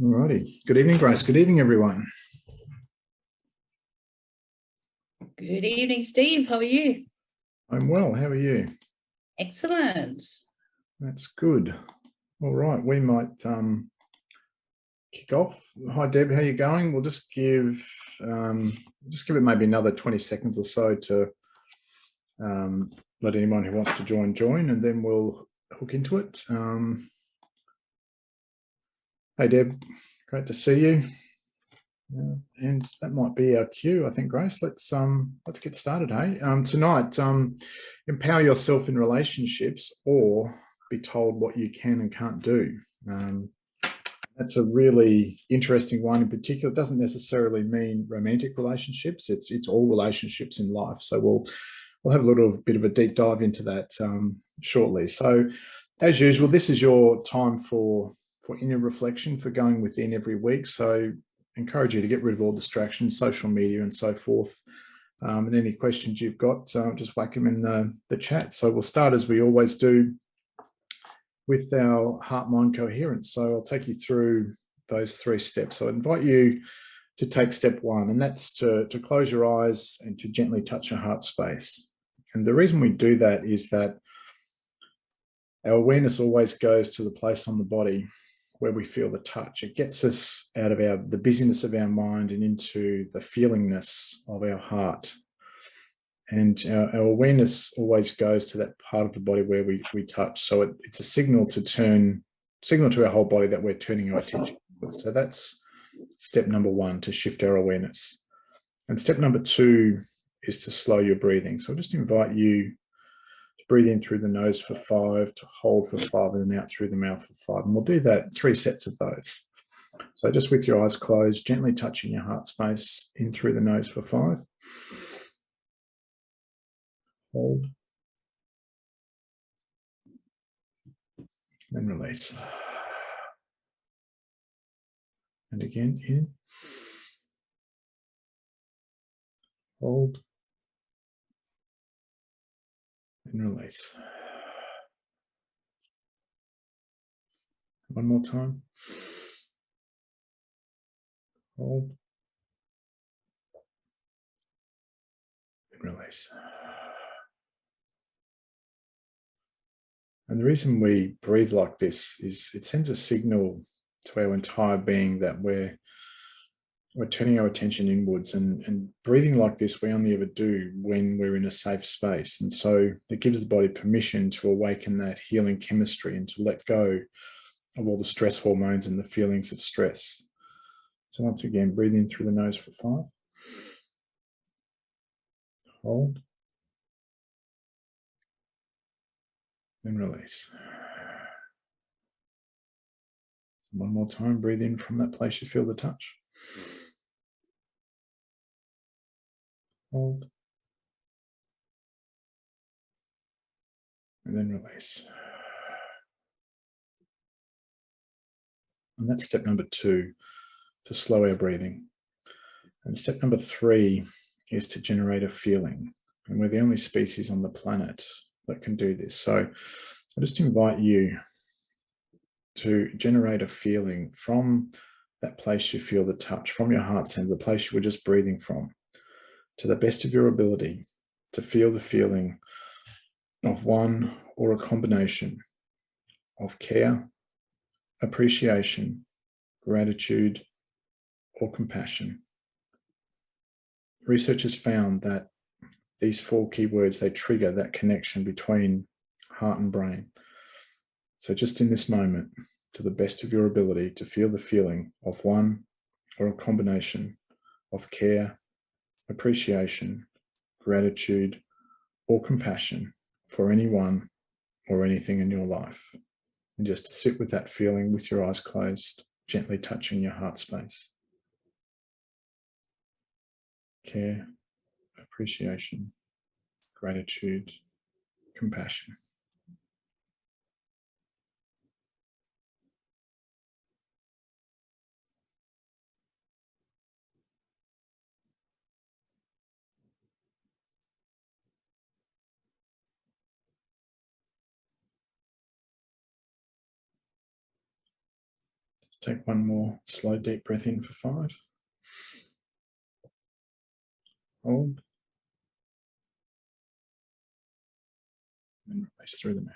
Alrighty. Good evening, Grace. Good evening, everyone. Good evening, Steve. How are you? I'm well. How are you? Excellent. That's good. All right. We might um, kick off. Hi, Deb. How you going? We'll just give um, just give it maybe another 20 seconds or so to um, let anyone who wants to join join, and then we'll hook into it. Um, Hey Deb, great to see you. And that might be our cue, I think, Grace. Let's um let's get started, hey. Um tonight, um empower yourself in relationships or be told what you can and can't do. Um that's a really interesting one in particular. It doesn't necessarily mean romantic relationships, it's it's all relationships in life. So we'll we'll have a little bit of a deep dive into that um shortly. So as usual, this is your time for for inner reflection for going within every week. So encourage you to get rid of all distractions, social media and so forth. Um, and any questions you've got, uh, just whack them in the, the chat. So we'll start as we always do with our heart-mind coherence. So I'll take you through those three steps. So I invite you to take step one, and that's to, to close your eyes and to gently touch your heart space. And the reason we do that is that our awareness always goes to the place on the body where we feel the touch. It gets us out of our the busyness of our mind and into the feelingness of our heart. And our, our awareness always goes to that part of the body where we, we touch. So it, it's a signal to turn, signal to our whole body that we're turning our attention. So that's step number one, to shift our awareness. And step number two is to slow your breathing. So I'll just invite you breathe in through the nose for five, to hold for five, and then out through the mouth for five. And we'll do that, three sets of those. So just with your eyes closed, gently touching your heart space in through the nose for five. Hold. Then release. And again, in. Hold. And release. One more time. Hold. And release. And the reason we breathe like this is it sends a signal to our entire being that we're we're turning our attention inwards and, and breathing like this we only ever do when we're in a safe space. And so it gives the body permission to awaken that healing chemistry and to let go of all the stress hormones and the feelings of stress. So once again breathe in through the nose for five. Hold. And release. One more time breathe in from that place you feel the touch hold, and then release. And that's step number two, to slow our breathing. And step number three is to generate a feeling. And we're the only species on the planet that can do this. So I just invite you to generate a feeling from that place you feel the touch, from your heart center, the place you were just breathing from to the best of your ability to feel the feeling of one or a combination of care, appreciation, gratitude, or compassion. Research has found that these four keywords, they trigger that connection between heart and brain. So just in this moment, to the best of your ability to feel the feeling of one or a combination of care, appreciation, gratitude, or compassion for anyone or anything in your life. And just to sit with that feeling with your eyes closed, gently touching your heart space. Care, appreciation, gratitude, compassion. Take one more slow, deep breath in for five. Hold. And release through the mouth.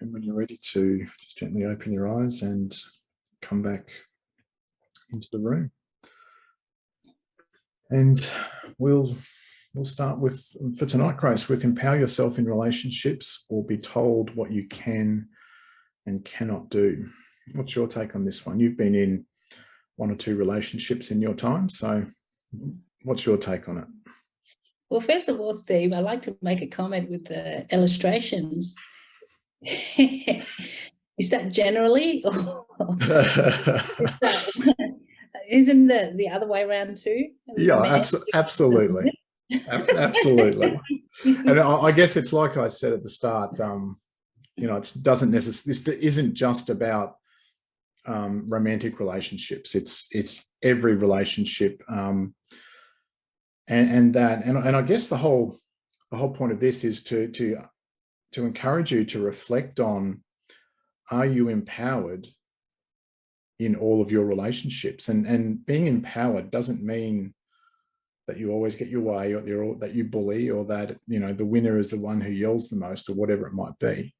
And when you're ready to just gently open your eyes and come back into the room. And we'll we'll start with for tonight, Grace, with empower yourself in relationships or be told what you can and cannot do. What's your take on this one? You've been in one or two relationships in your time. So what's your take on it? Well, first of all, Steve, I'd like to make a comment with the illustrations. Is that generally? Or isn't the the other way around too? Yeah, abso absolutely, absolutely. and I, guess it's like I said at the start. Um, you know, it doesn't necessarily. This isn't just about um, romantic relationships. It's it's every relationship, um, and and that and and I guess the whole the whole point of this is to to to encourage you to reflect on: Are you empowered? in all of your relationships and and being empowered doesn't mean that you always get your way or that you bully or that you know the winner is the one who yells the most or whatever it might be.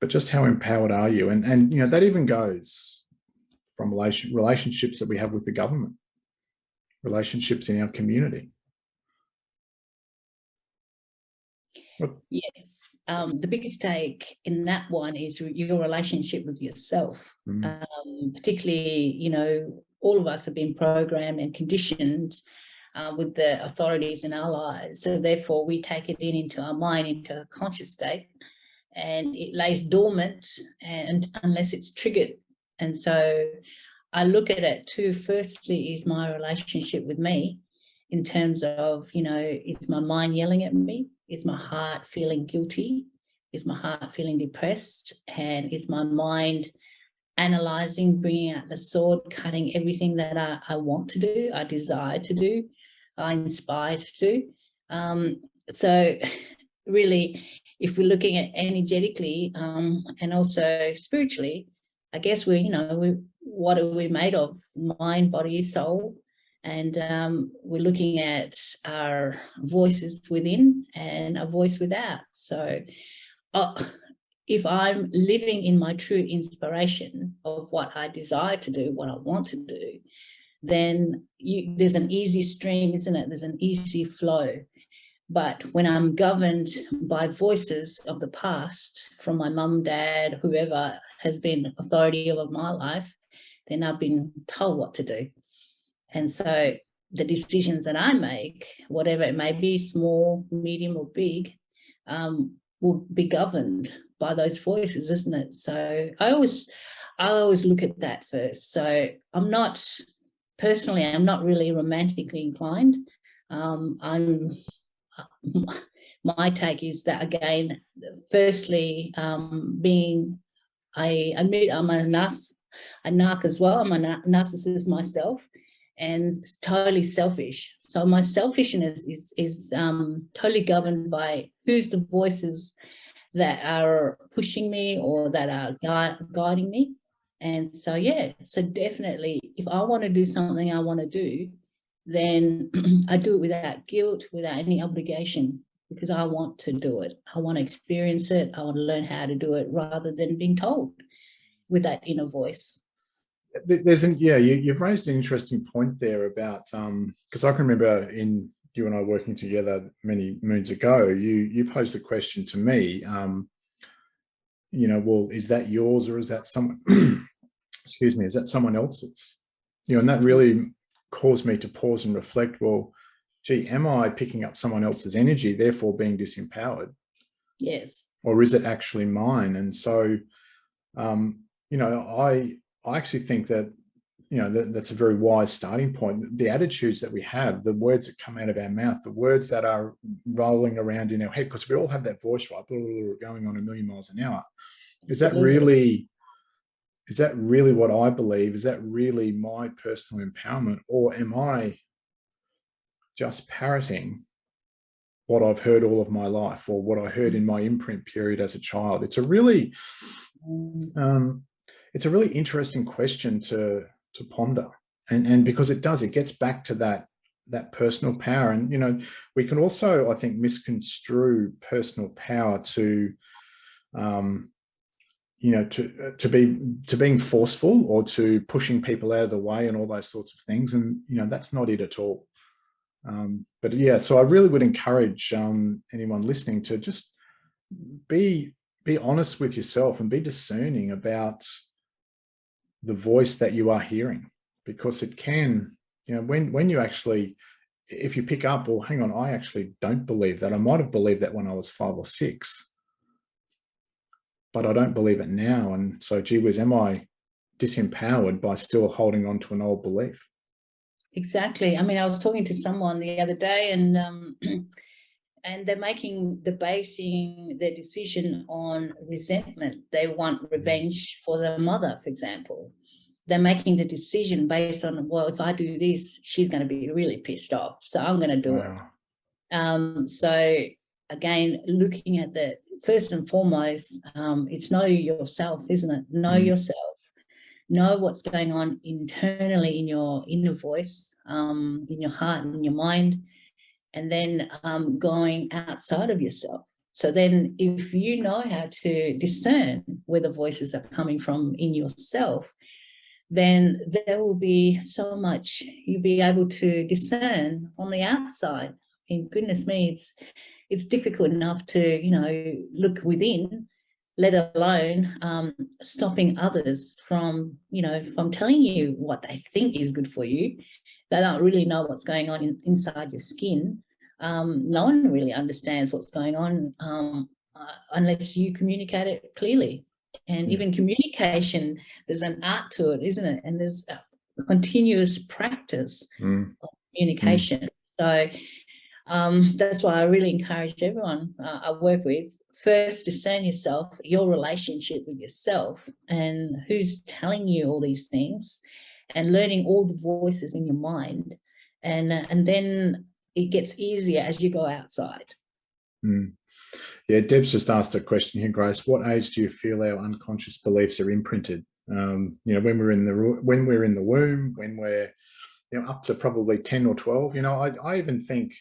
But just how empowered are you? And and you know that even goes from relation relationships that we have with the government relationships in our community. Yes um, the biggest take in that one is your relationship with yourself. Mm. Um, particularly, you know, all of us have been programmed and conditioned uh, with the authorities in our lives. So therefore we take it in into our mind, into a conscious state and it lays dormant and unless it's triggered. And so I look at it too, firstly is my relationship with me in terms of, you know, is my mind yelling at me? Is my heart feeling guilty? Is my heart feeling depressed? And is my mind analyzing, bringing out the sword, cutting everything that I, I want to do, I desire to do, I inspire to do. Um, so really, if we're looking at energetically um, and also spiritually, I guess we're you know, we, what are we made of? Mind, body, soul. And um, we're looking at our voices within and a voice without. So uh, if I'm living in my true inspiration of what I desire to do, what I want to do, then you, there's an easy stream, isn't it? There's an easy flow. But when I'm governed by voices of the past from my mum, dad, whoever has been authority over my life, then I've been told what to do. And so the decisions that I make, whatever it may be, small, medium or big, um, will be governed by those voices, isn't it? So I always, I always look at that first. So I'm not, personally, I'm not really romantically inclined. Um, I'm, my take is that again, firstly, um, being, I admit I'm a narc, a narc as well. I'm a narcissist myself and totally selfish. So my selfishness is, is um, totally governed by who's the voices that are pushing me or that are gui guiding me. And so, yeah, so definitely if I want to do something I want to do, then I do it without guilt, without any obligation, because I want to do it. I want to experience it. I want to learn how to do it rather than being told with that inner voice. There's an, yeah, you, you've raised an interesting point there about, um, because I can remember in you and I working together many moons ago, you you posed a question to me, um, you know, well, is that yours or is that someone, excuse me, is that someone else's? You know, and that really caused me to pause and reflect, well, gee, am I picking up someone else's energy, therefore being disempowered? Yes. Or is it actually mine? And so, um, you know, I, I actually think that you know, that, that's a very wise starting point. The attitudes that we have, the words that come out of our mouth, the words that are rolling around in our head, because we all have that voice, right, going on a million miles an hour. Is that really, is that really what I believe? Is that really my personal empowerment? Or am I just parroting what I've heard all of my life or what I heard in my imprint period as a child? It's a really, um, it's a really interesting question to, to ponder. And, and because it does, it gets back to that, that personal power. And, you know, we can also, I think, misconstrue personal power to, um, you know, to uh, to be to being forceful or to pushing people out of the way and all those sorts of things. And you know, that's not it at all. Um, but yeah, so I really would encourage um, anyone listening to just be be honest with yourself and be discerning about the voice that you are hearing, because it can, you know, when when you actually, if you pick up, well, hang on, I actually don't believe that. I might have believed that when I was five or six, but I don't believe it now. And so, gee whiz, am I disempowered by still holding on to an old belief? Exactly. I mean, I was talking to someone the other day and um, and they're making the basing their decision on resentment. They want mm. revenge for their mother, for example. They're making the decision based on, well, if I do this, she's going to be really pissed off. So I'm going to do wow. it. Um, so again, looking at the first and foremost, um, it's know yourself, isn't it? Know mm. yourself know what's going on internally in your inner voice, um, in your heart and in your mind, and then um, going outside of yourself. So then if you know how to discern where the voices are coming from in yourself, then there will be so much you'll be able to discern on the outside. I mean, goodness me, it's it's difficult enough to, you know, look within let alone um, stopping others from, you know, from telling you what they think is good for you. They don't really know what's going on in, inside your skin. Um, no one really understands what's going on um, uh, unless you communicate it clearly. And even communication, there's an art to it, isn't it? And there's a continuous practice mm. of communication. Mm. So um, that's why I really encourage everyone uh, I work with first discern yourself, your relationship with yourself and who's telling you all these things and learning all the voices in your mind. And, uh, and then it gets easier as you go outside. Mm. Yeah, Deb's just asked a question here, Grace. What age do you feel our unconscious beliefs are imprinted? Um, you know, when we're in the when we're in the womb, when we're you know up to probably ten or twelve. You know, I, I even think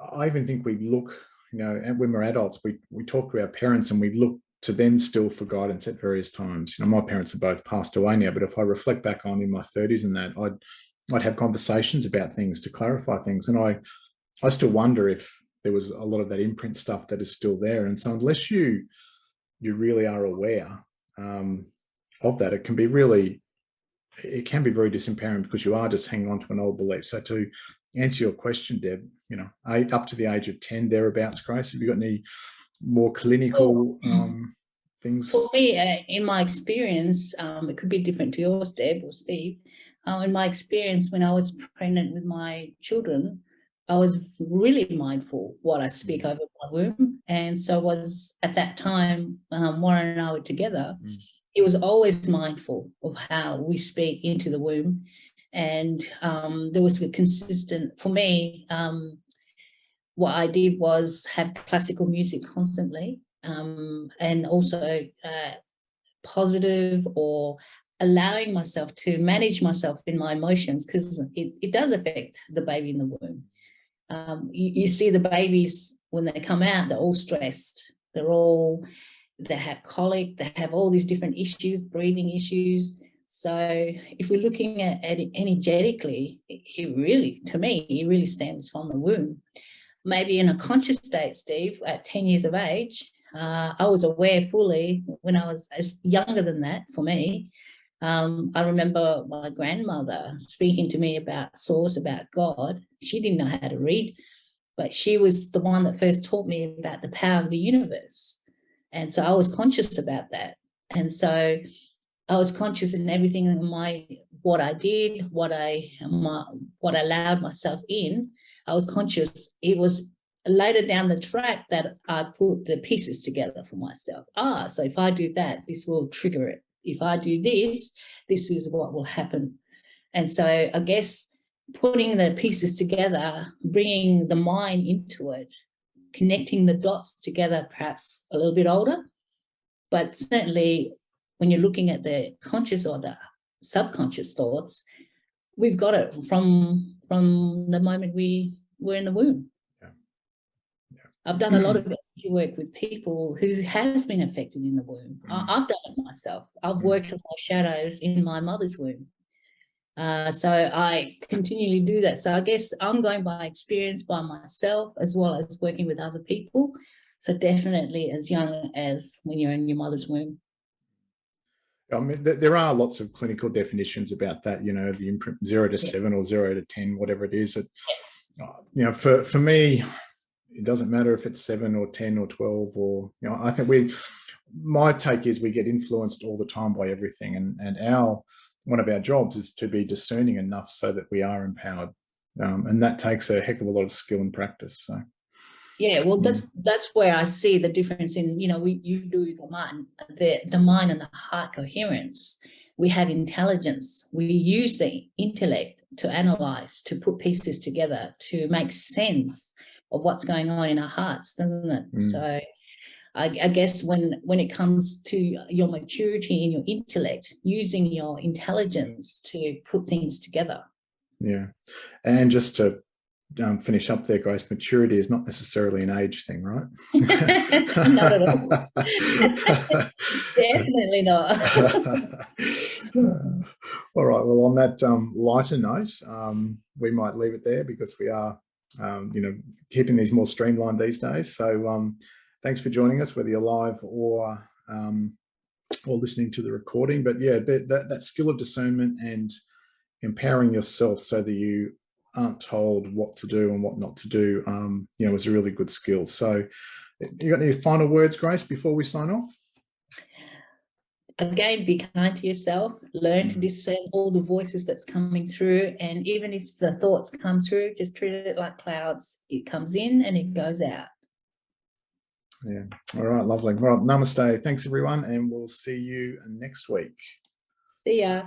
I even think we look you know, and when we're adults, we, we talk to our parents and we look to them still for guidance at various times. You know, my parents are both passed away now, but if I reflect back on in my 30s and that, I'd I'd have conversations about things to clarify things. And I I still wonder if there was a lot of that imprint stuff that is still there. And so unless you you really are aware um, of that, it can be really it can be very disempowering because you are just hanging on to an old belief. So to answer your question, Deb, you know, eight, up to the age of 10, thereabouts, Grace, have you got any more clinical um, things? For me, uh, in my experience, um, it could be different to yours, Deb or Steve. Uh, in my experience, when I was pregnant with my children, I was really mindful what I speak mm. over my womb. And so was at that time, um, Warren and I were together, mm. He was always mindful of how we speak into the womb and um, there was a consistent, for me, um, what I did was have classical music constantly um, and also uh, positive or allowing myself to manage myself in my emotions because it, it does affect the baby in the womb. Um, you, you see the babies when they come out, they're all stressed. They're all, they have colic, they have all these different issues, breathing issues. So if we're looking at, it energetically, it really, to me, it really stems from the womb. Maybe in a conscious state, Steve, at 10 years of age, uh, I was aware fully when I was as younger than that for me. Um, I remember my grandmother speaking to me about source, about God. She didn't know how to read, but she was the one that first taught me about the power of the universe. And so I was conscious about that. And so I was conscious in everything in my what I did, what I my, what I allowed myself in. I was conscious. It was later down the track that I put the pieces together for myself. Ah, so if I do that, this will trigger it. If I do this, this is what will happen. And so I guess putting the pieces together, bringing the mind into it, connecting the dots together, perhaps a little bit older, but certainly when you're looking at the conscious or the subconscious thoughts, we've got it from from the moment we were in the womb. Yeah. Yeah. I've done a lot of work with people who has been affected in the womb. Mm. I, have done it myself. I've Mm. worked with my shadows in my mother's womb. Uh, so I continually do that. So I guess I'm going by experience by myself as well as working with other people. So definitely as young as when you're in your mother's womb. I mean, th there are lots of clinical definitions about that, you know, the imprint zero to Yeah. seven or zero to 10, whatever it is. It, Yes. uh, you know, for, for me, it doesn't matter if it's seven or 10 or 12 or, you know, I think we, my take is we get influenced all the time by everything. And, and our, one of our jobs is to be discerning enough so that we are empowered. Um, and that takes a heck of a lot of skill and practice. So, Yeah, well, Mm. that's that's where I see the difference in, you know, we you do the mind, the, the mind and the heart coherence. We have intelligence. We use the intellect to analyze, to put pieces together, to make sense of what's going on in our hearts, doesn't it? Mm. So I, I guess when when it comes to your maturity and your intellect, using your intelligence to put things together. yeah. And just to um, finish up there, Grace, maturity is not necessarily an age thing, right? Not at all. Definitely not. all right. Well, on that um, lighter note, um, we might leave it there because we are, um, you know, keeping these more streamlined these days. So um, thanks for joining us, whether you're live or um, or listening to the recording. But yeah, that, that, that skill of discernment and empowering yourself so that you aren't told what to do and what not to do, um, you know, is a really good skill. So you got any final words, Grace, before we sign off? again be kind to yourself learn to Mm. discern all the voices that's coming through and even if the thoughts come through just treat it like clouds it comes in and it goes out Yeah. All right. Lovely. Well, namaste. Thanks, everyone. And we'll see you next week. see ya